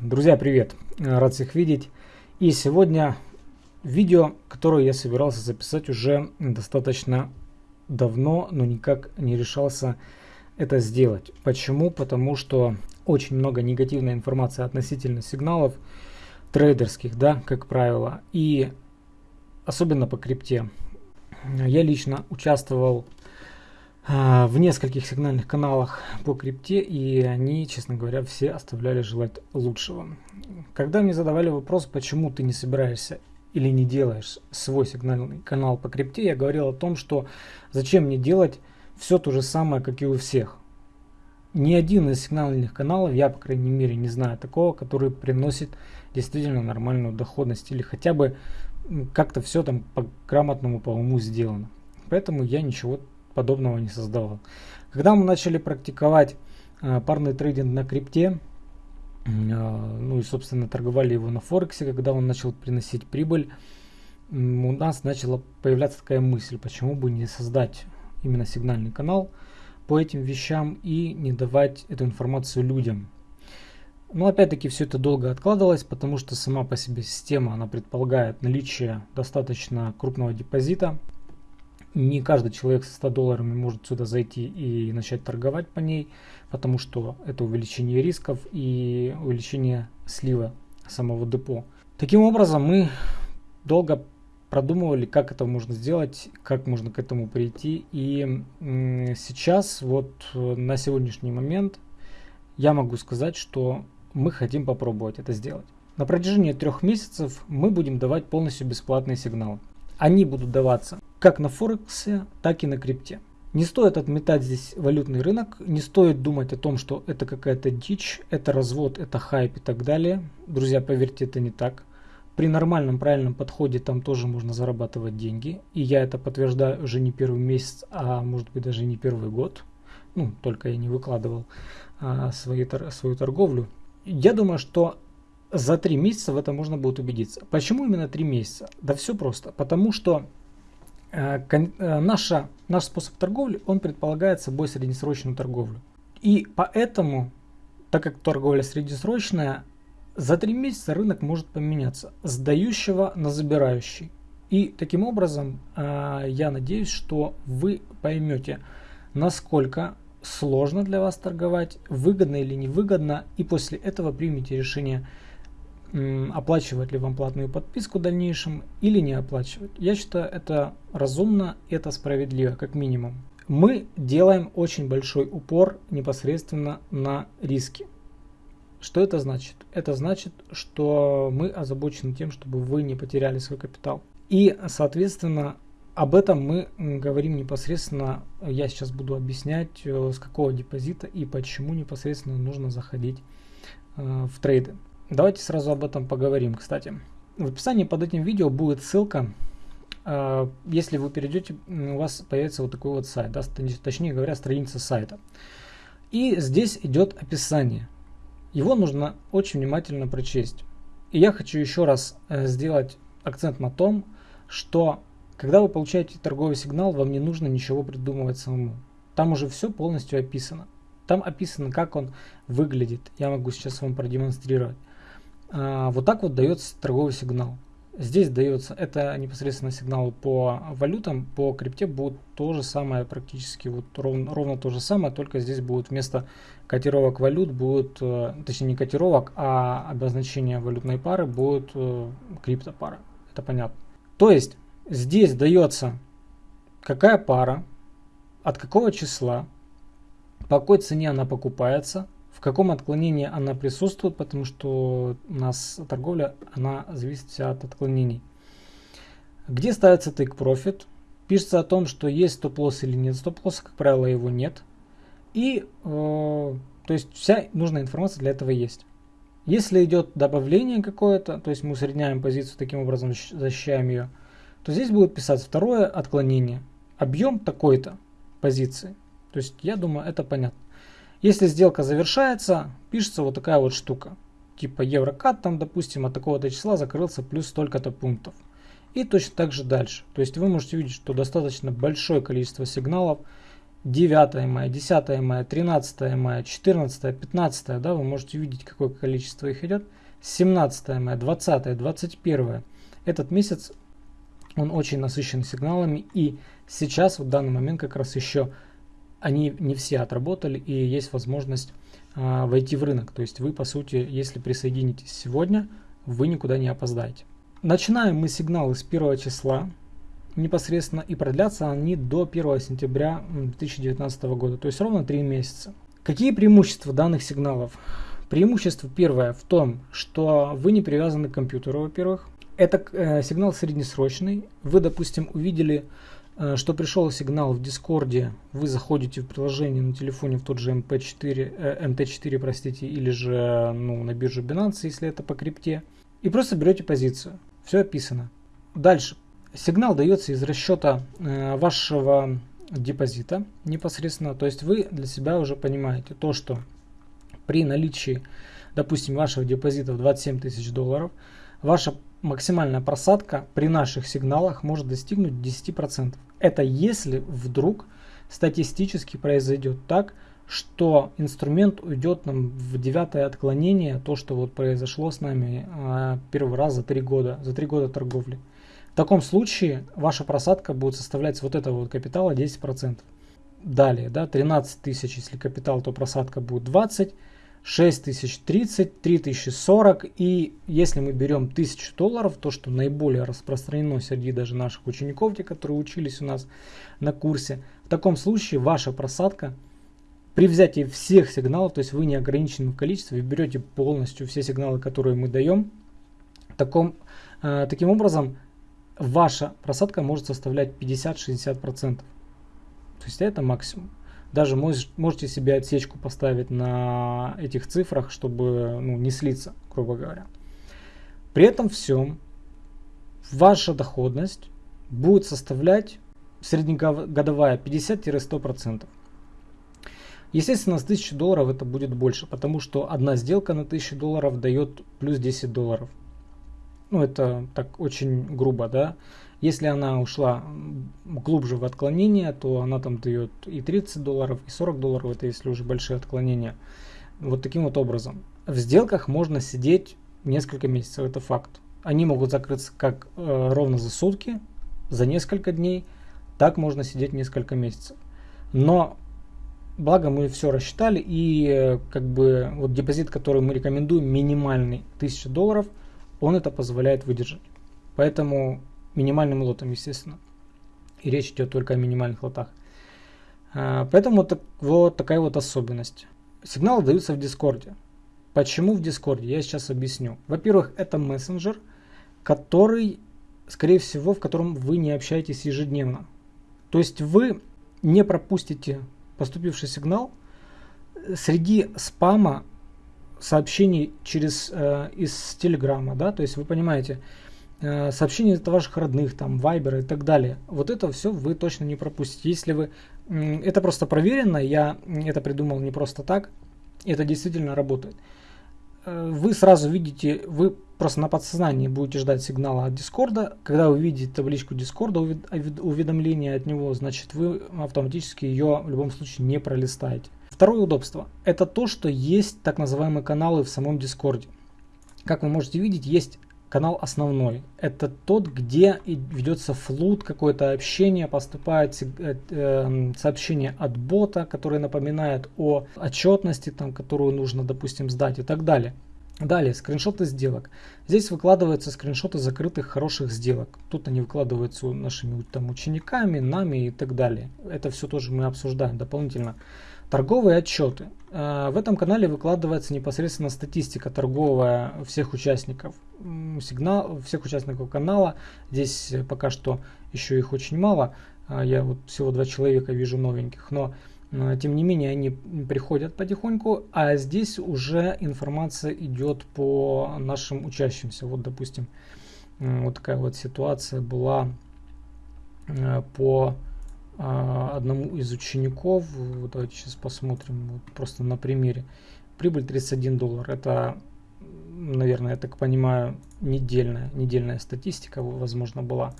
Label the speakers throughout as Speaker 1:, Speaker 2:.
Speaker 1: Друзья, привет! Рад всех видеть. И сегодня видео, которое я собирался записать уже достаточно давно, но никак не решался это сделать. Почему? Потому что очень много негативной информации относительно сигналов трейдерских, да, как правило, и особенно по крипте. Я лично участвовал в нескольких сигнальных каналах по крипте, и они, честно говоря, все оставляли желать лучшего. Когда мне задавали вопрос, почему ты не собираешься или не делаешь свой сигнальный канал по крипте, я говорил о том, что зачем мне делать все то же самое, как и у всех. Ни один из сигнальных каналов, я, по крайней мере, не знаю такого, который приносит действительно нормальную доходность или хотя бы как-то все там по грамотному, по уму сделано. Поэтому я ничего подобного не создавал. Когда мы начали практиковать э, парный трейдинг на крипте, э, ну и собственно торговали его на Форексе, когда он начал приносить прибыль, у нас начала появляться такая мысль, почему бы не создать именно сигнальный канал по этим вещам и не давать эту информацию людям. Но опять-таки все это долго откладывалось, потому что сама по себе система, она предполагает наличие достаточно крупного депозита, не каждый человек со 100 долларами может сюда зайти и начать торговать по ней, потому что это увеличение рисков и увеличение слива самого депо. Таким образом, мы долго продумывали, как это можно сделать, как можно к этому прийти. И сейчас, вот на сегодняшний момент, я могу сказать, что мы хотим попробовать это сделать. На протяжении трех месяцев мы будем давать полностью бесплатные сигналы. Они будут даваться как на Форексе, так и на крипте. Не стоит отметать здесь валютный рынок, не стоит думать о том, что это какая-то дичь, это развод, это хайп и так далее. Друзья, поверьте, это не так. При нормальном, правильном подходе там тоже можно зарабатывать деньги. И я это подтверждаю уже не первый месяц, а может быть даже не первый год. Ну, только я не выкладывал а, свои, свою торговлю. Я думаю, что за три месяца в этом можно будет убедиться. Почему именно три месяца? Да все просто. Потому что наша, наш способ торговли, он предполагает собой среднесрочную торговлю. И поэтому, так как торговля среднесрочная, за три месяца рынок может поменяться с дающего на забирающий. И таким образом, э, я надеюсь, что вы поймете, насколько сложно для вас торговать, выгодно или невыгодно, и после этого примите решение оплачивать ли вам платную подписку в дальнейшем или не оплачивать. Я считаю это разумно, это справедливо, как минимум. Мы делаем очень большой упор непосредственно на риски. Что это значит? Это значит, что мы озабочены тем, чтобы вы не потеряли свой капитал. И, соответственно, об этом мы говорим непосредственно, я сейчас буду объяснять, э, с какого депозита и почему непосредственно нужно заходить э, в трейды. Давайте сразу об этом поговорим, кстати. В описании под этим видео будет ссылка. А, если вы перейдете, у вас появится вот такой вот сайт, да, точнее говоря, страница сайта. И здесь идет описание. Его нужно очень внимательно прочесть. И я хочу еще раз э, сделать акцент на том, что когда вы получаете торговый сигнал, вам не нужно ничего придумывать самому. Там уже все полностью описано. Там описано, как он выглядит. Я могу сейчас вам продемонстрировать. А, вот так вот дается торговый сигнал. Здесь дается, это непосредственно сигнал по валютам, по крипте будет то же самое, практически вот ровно, ровно то же самое, только здесь будет вместо котировок валют, будет, э, точнее не котировок, а обозначение валютной пары будет э, криптопара. Это понятно. То есть здесь дается какая пара, от какого числа, по какой цене она покупается, в каком отклонении она присутствует, потому что у нас торговля, она зависит от отклонений. Где ставится take profit? Пишется о том, что есть стоп-лосс или нет стоп-лосса, как правило, его нет. И, э, то есть, вся нужная информация для этого есть. Если идет добавление какое-то, то есть мы усредняем позицию, таким образом защищаем ее, то здесь будет писать второе отклонение. Объем такой-то позиции. То есть, я думаю, это понятно. Если сделка завершается, пишется вот такая вот штука. Типа еврокат там, допустим, от такого-то числа закрылся плюс столько-то пунктов. И точно так же дальше. То есть вы можете видеть, что достаточно большое количество сигналов 9 мая, 10 мая, 13 мая, 14, 15, да, вы можете увидеть, какое количество их идет. 17 мая, 20, 21. Этот месяц он очень насыщен сигналами и сейчас в данный момент как раз еще они не все отработали и есть возможность а, войти в рынок. То есть вы по сути, если присоединитесь сегодня, вы никуда не опоздаете. Начинаем мы сигналы с 1 числа непосредственно и продлятся они до 1 сентября 2019 года, то есть ровно 3 месяца. Какие преимущества данных сигналов? Преимущество первое в том, что вы не привязаны к компьютеру, во-первых. Это э, сигнал среднесрочный. Вы, допустим, увидели, что пришел сигнал в Дискорде, вы заходите в приложение на телефоне в тот же MP4, э, MT4, простите, или же ну, на биржу Binance, если это по крипте, и просто берете позицию. Все описано. Дальше. Сигнал дается из расчета э, вашего депозита непосредственно. То есть вы для себя уже понимаете то, что при наличии, допустим, вашего депозита в 27 тысяч долларов, ваша максимальная просадка при наших сигналах может достигнуть 10%. Это если вдруг статистически произойдет так, что инструмент уйдет нам в девятое отклонение, то, что вот произошло с нами э, первый раз за три года, за три года торговли. В таком случае ваша просадка будет составлять вот этого вот капитала 10%. Далее, да, 13 тысяч, если капитал, то просадка будет 20, 6030, 3040 и если мы берем 1000 долларов, то что наиболее распространено среди даже наших учеников, те, которые учились у нас на курсе, в таком случае ваша просадка при взятии всех сигналов, то есть вы не ограничены в количестве, вы берете полностью все сигналы, которые мы даем, таком, э, таким образом ваша просадка может составлять 50-60%. То есть это максимум. Даже можете себе отсечку поставить на этих цифрах, чтобы ну, не слиться, грубо говоря. При этом всем ваша доходность будет составлять среднегодовая 50-100%. Естественно, с 1000 долларов это будет больше, потому что одна сделка на 1000 долларов дает плюс 10 долларов. Ну, это так очень грубо, да. Если она ушла глубже в отклонение, то она там дает и 30 долларов, и 40 долларов, это если уже большие отклонения. Вот таким вот образом. В сделках можно сидеть несколько месяцев, это факт. Они могут закрыться как э, ровно за сутки, за несколько дней, так можно сидеть несколько месяцев. Но благо мы все рассчитали и как бы вот депозит, который мы рекомендуем, минимальный 1000 долларов, он это позволяет выдержать. Поэтому минимальным лотом, естественно. И речь идет только о минимальных лотах. А, поэтому так, вот такая вот особенность. Сигналы даются в Discord е. Почему в Discord е? Я сейчас объясню. Во-первых, это мессенджер, который, скорее всего, в котором вы не общаетесь ежедневно. То есть вы не пропустите поступивший сигнал среди спама сообщений через э, из Телеграма, да, то есть вы понимаете, Э, сообщения от ваших родных, там, вайбера и так далее. Вот это все вы точно не пропустите. Если вы... Это просто проверено, я это придумал не просто так, это действительно работает. Э, вы сразу видите, вы просто на подсознании будете ждать сигнала от Дискорда. Когда вы видите табличку Дискорда, уведомление от него, значит вы автоматически ее в любом случае не пролистаете. Второе удобство – это то, что есть так называемые каналы в самом Дискорде. Как вы можете видеть, есть канал основной. Это тот, где ведется флут, какое-то общение, поступает э, э, сообщение от бота, которое напоминает о отчетности, там, которую нужно, допустим, сдать и так далее. Далее, скриншоты сделок. Здесь выкладываются скриншоты закрытых хороших сделок. Тут они выкладываются нашими там, учениками, нами и так далее. Это все тоже мы обсуждаем дополнительно. Торговые отчеты. Э, в этом канале выкладывается непосредственно статистика торговая всех участников. Сигнал всех участников канала. Здесь пока что еще их очень мало. Э, я вот всего два человека вижу новеньких. Но э, тем не менее они приходят потихоньку. А здесь уже информация идет по нашим учащимся. Вот допустим вот такая вот ситуация была по одному из учеников, давайте сейчас посмотрим вот просто на примере, прибыль 31 доллар, это, наверное, я так понимаю, недельная, недельная статистика, возможно, была.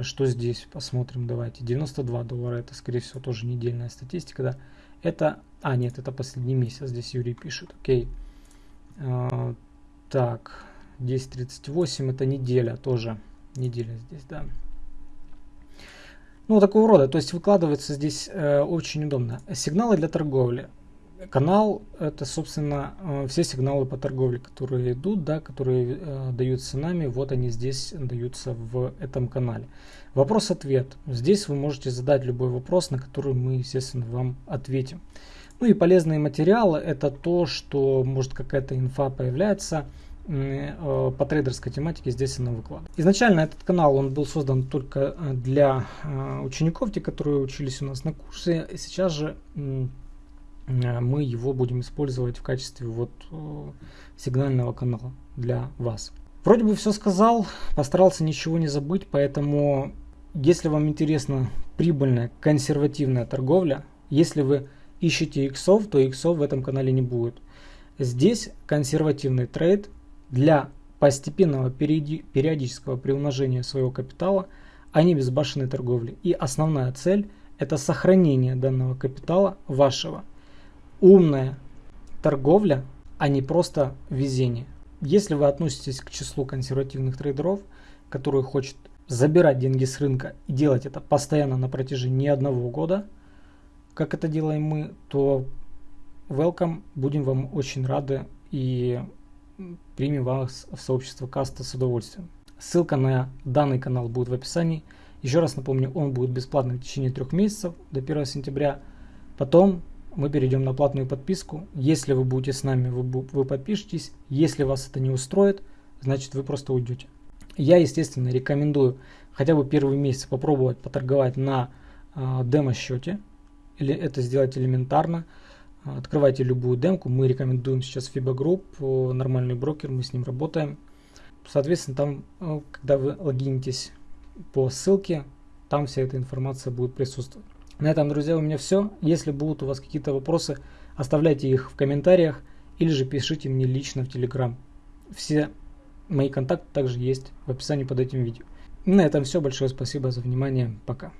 Speaker 1: Что здесь? Посмотрим, давайте. 92 доллара, это, скорее всего, тоже недельная статистика, да. Это, а, нет, это последний месяц, здесь Юрий пишет, окей. А, так, 10.38, это неделя тоже, неделя здесь, да. Ну, такого рода, то есть выкладывается здесь э, очень удобно. Сигналы для торговли. Канал это, собственно, э, все сигналы по торговле, которые идут, да, которые э, даются нами, вот они здесь даются в этом канале. Вопрос-ответ. Здесь вы можете задать любой вопрос, на который мы, естественно, вам ответим. Ну и полезные материалы это то, что может какая-то инфа появляется, по трейдерской тематике здесь она выкладывает. Изначально этот канал он был создан только э, для э, учеников, те, которые учились у нас на курсе. Сейчас же мы его будем использовать в качестве вот сигнального канала для вас. Вроде бы все сказал, постарался ничего не забыть, поэтому если вам интересна прибыльная консервативная торговля, если вы ищете иксов, то иксов в этом канале не будет. Здесь консервативный трейд для постепенного периодического приумножения своего капитала, а не безбашенной торговли. И основная цель – это сохранение данного капитала вашего. Умная торговля, а не просто везение. Если вы относитесь к числу консервативных трейдеров, которые хотят забирать деньги с рынка и делать это постоянно на протяжении одного года, как это делаем мы, то welcome, будем вам очень рады и примем вас в сообщество каста с удовольствием. Ссылка на данный канал будет в описании. Еще раз напомню, он будет бесплатным в течение трех месяцев до 1 сентября. Потом мы перейдем на платную подписку. Если вы будете с нами, вы, вы подпишетесь. Если вас это не устроит, значит вы просто уйдете. Я, естественно, рекомендую хотя бы первый месяц попробовать поторговать на э, демо-счете. Или это сделать элементарно. Открывайте любую демку. Мы рекомендуем сейчас FIBA Group, нормальный брокер, мы с ним работаем. Соответственно, там, э, когда вы логинитесь по ссылке, там вся эта информация будет присутствовать. На этом, друзья, у меня все. Если будут у вас какие-то вопросы, оставляйте их в комментариях или же пишите мне лично в Telegram. Все мои контакты также есть в описании под этим видео. На этом все. Большое спасибо за внимание. Пока.